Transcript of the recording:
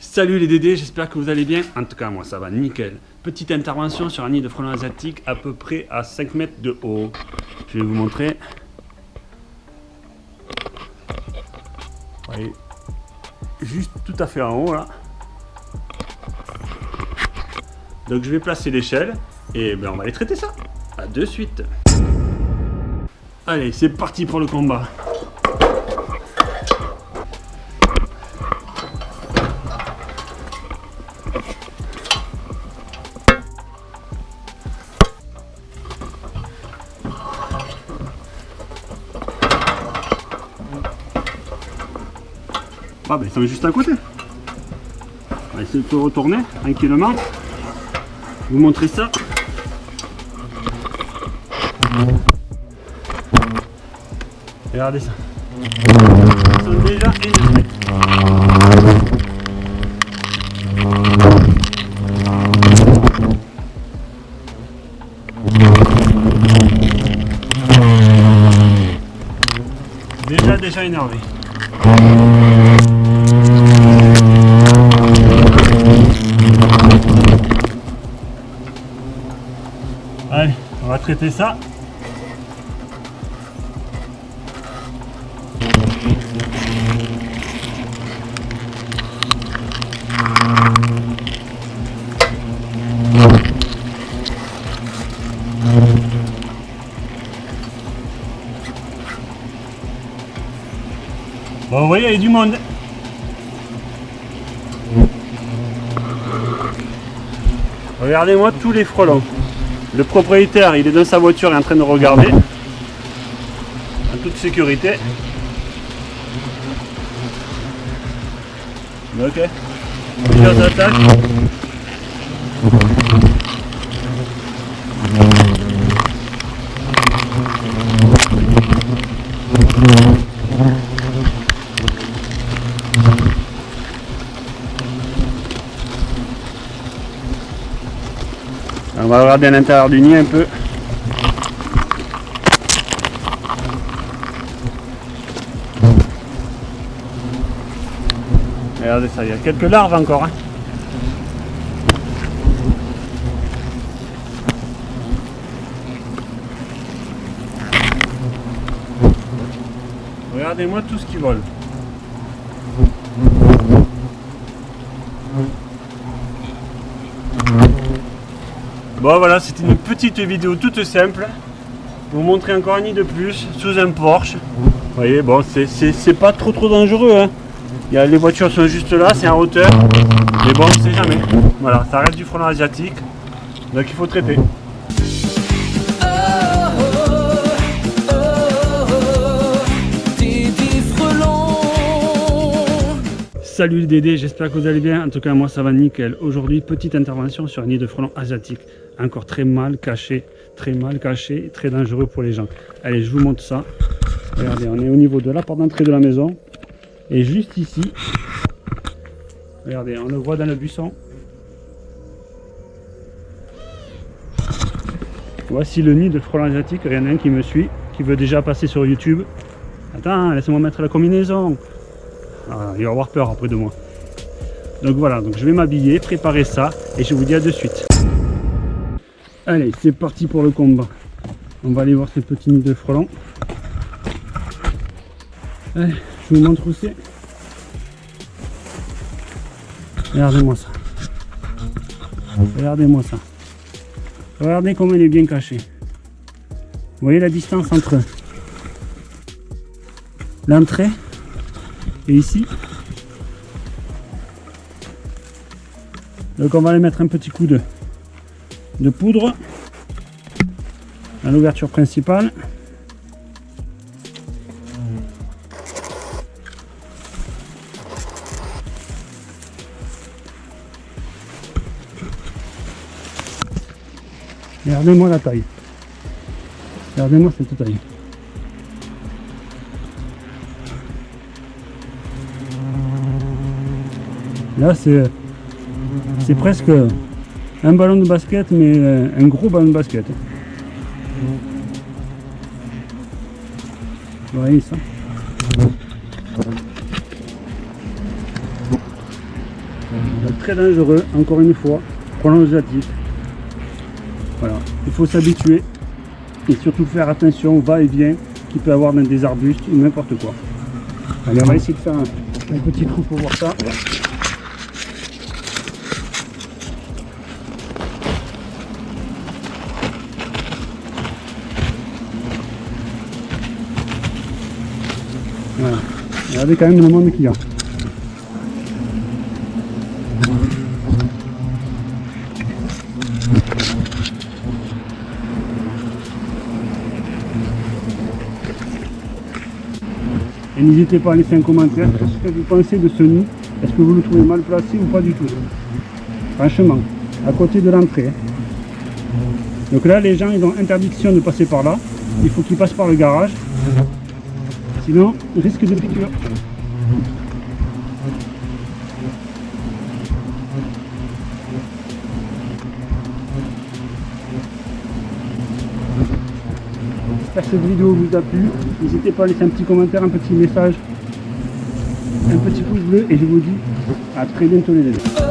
Salut les Dédés, j'espère que vous allez bien. En tout cas, moi ça va nickel. Petite intervention sur un nid de frelons asiatiques à peu près à 5 mètres de haut. Je vais vous montrer. Vous voyez, juste tout à fait en haut là. Donc je vais placer l'échelle et ben, on va aller traiter ça. A de suite. Allez, c'est parti pour le combat. Ah ben ils sont juste à côté. On va essayer de retourner tranquillement. Vous montrer ça. Regardez ça. Ils sont déjà énervés. Déjà déjà énervé. Allez, on va traiter ça. Bon, vous voyez, il y a du monde. Regardez-moi tous les frelons. Le propriétaire, il est dans sa voiture, il est en train de regarder. En toute sécurité. Ok. Plusieurs attaques. On va regarder à l'intérieur du nid un peu. Regardez ça, il y a quelques larves encore. hein. Regardez-moi tout ce qui vole. Bon voilà, c'était une petite vidéo toute simple. Pour vous montrer encore un nid de plus sous un Porsche. Vous voyez, bon, c'est pas trop trop dangereux. Hein. Les voitures sont juste là, c'est en hauteur. Mais bon, on sait jamais. Voilà, ça reste du frelon asiatique. Donc il faut traiter. Salut les Dédés, j'espère que vous allez bien. En tout cas, moi ça va nickel. Aujourd'hui, petite intervention sur un nid de frelon asiatique. Encore très mal caché, très mal caché, très dangereux pour les gens. Allez, je vous montre ça. Regardez, on est au niveau de la porte d'entrée de la maison. Et juste ici, regardez, on le voit dans le buisson. Voici le nid de frelon asiatique. Il y en a un qui me suit, qui veut déjà passer sur YouTube. Attends, laisse-moi mettre la combinaison. Ah, il va avoir peur après de moi. Donc voilà, donc je vais m'habiller, préparer ça et je vous dis à de suite. Allez, c'est parti pour le combat. On va aller voir ces petits nids de frelons. Allez, je vous montre où c'est. Regardez-moi ça. Regardez-moi ça. Regardez comment il est bien caché. Vous voyez la distance entre l'entrée et ici. Donc on va aller mettre un petit coup de, de poudre à l'ouverture principale. Regardez-moi la taille. Regardez-moi cette taille. Là, c'est presque un ballon de basket, mais euh, un gros ballon de basket. Vous voyez ça très dangereux, encore une fois, asiatique. Voilà, il faut s'habituer et surtout faire attention va-et-vient qu'il peut avoir dans des arbustes ou n'importe quoi. Allez, on va essayer de faire un, un petit trou pour voir ça. Voilà. Regardez quand même le qu'il y a. Et n'hésitez pas à laisser un commentaire sur ce que vous pensez de ce nid? Est-ce que vous le trouvez mal placé ou pas du tout? Franchement, à côté de l'entrée. Donc là, les gens, ils ont interdiction de passer par là. Il faut qu'ils passent par le garage. Sinon, risque de piqûre. J'espère que cette vidéo vous a plu. N'hésitez pas à laisser un petit commentaire, un petit message, un petit pouce bleu et je vous dis à très bientôt les amis.